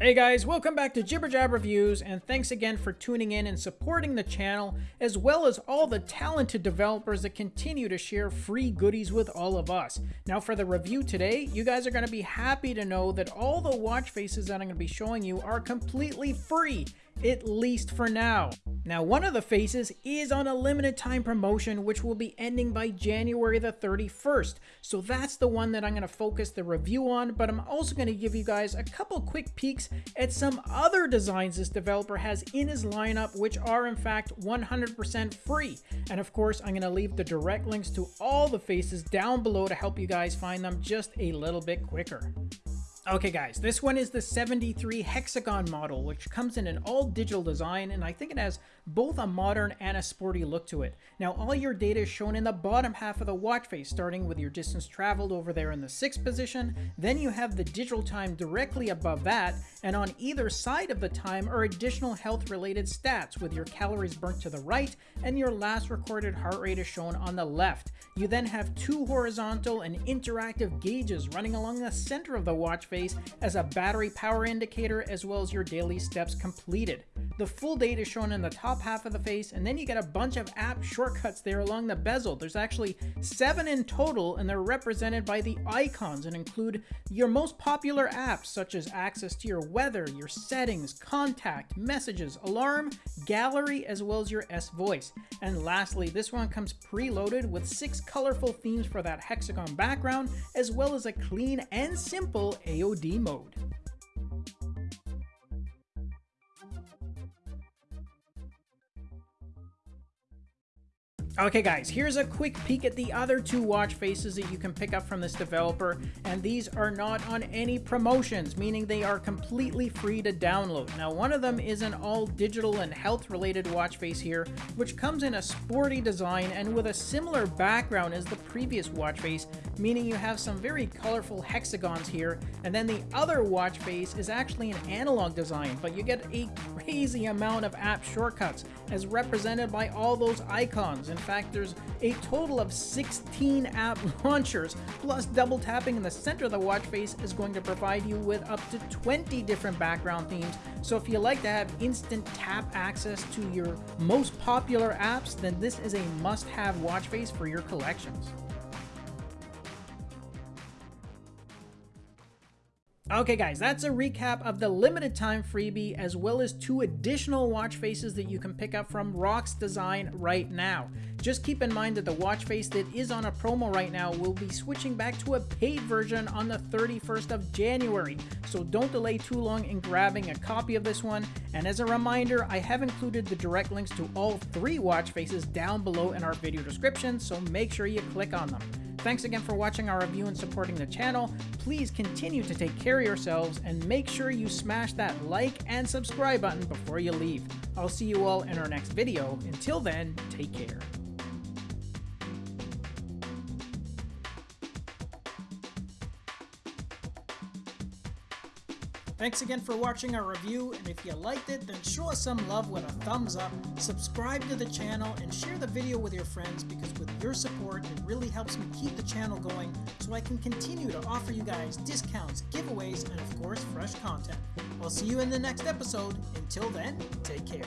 Hey guys, welcome back to Jibber Jab Reviews, and thanks again for tuning in and supporting the channel, as well as all the talented developers that continue to share free goodies with all of us. Now for the review today, you guys are going to be happy to know that all the watch faces that I'm going to be showing you are completely free, at least for now. Now, one of the faces is on a limited time promotion, which will be ending by January the 31st. So that's the one that I'm going to focus the review on, but I'm also going to give you guys a couple quick peeks at some other designs this developer has in his lineup, which are in fact 100% free. And of course, I'm going to leave the direct links to all the faces down below to help you guys find them just a little bit quicker. Okay guys, this one is the 73 Hexagon model, which comes in an all-digital design, and I think it has both a modern and a sporty look to it. Now all your data is shown in the bottom half of the watch face, starting with your distance traveled over there in the 6th position, then you have the digital time directly above that, and on either side of the time are additional health-related stats, with your calories burnt to the right, and your last recorded heart rate is shown on the left. You then have two horizontal and interactive gauges running along the center of the watch face as a battery power indicator as well as your daily steps completed. The full date is shown in the top half of the face, and then you get a bunch of app shortcuts there along the bezel. There's actually seven in total, and they're represented by the icons and include your most popular apps, such as access to your weather, your settings, contact, messages, alarm, gallery, as well as your S voice. And lastly, this one comes preloaded with six colorful themes for that hexagon background, as well as a clean and simple AOD mode. Okay guys, here's a quick peek at the other two watch faces that you can pick up from this developer, and these are not on any promotions, meaning they are completely free to download. Now one of them is an all digital and health related watch face here, which comes in a sporty design and with a similar background as the previous watch face, meaning you have some very colorful hexagons here, and then the other watch face is actually an analog design, but you get a crazy amount of app shortcuts as represented by all those icons. In fact, there's a total of 16 app launchers, plus double tapping in the center of the watch face is going to provide you with up to 20 different background themes. So if you like to have instant tap access to your most popular apps, then this is a must-have watch face for your collections. Okay guys, that's a recap of the limited time freebie as well as two additional watch faces that you can pick up from Rock's Design right now. Just keep in mind that the watch face that is on a promo right now will be switching back to a paid version on the 31st of January, so don't delay too long in grabbing a copy of this one. And as a reminder, I have included the direct links to all three watch faces down below in our video description, so make sure you click on them. Thanks again for watching our review and supporting the channel. Please continue to take care yourselves and make sure you smash that like and subscribe button before you leave. I'll see you all in our next video. Until then, take care. Thanks again for watching our review, and if you liked it, then show us some love with a thumbs up, subscribe to the channel, and share the video with your friends because with your support, it really helps me keep the channel going so I can continue to offer you guys discounts, giveaways, and of course, fresh content. I'll see you in the next episode. Until then, take care.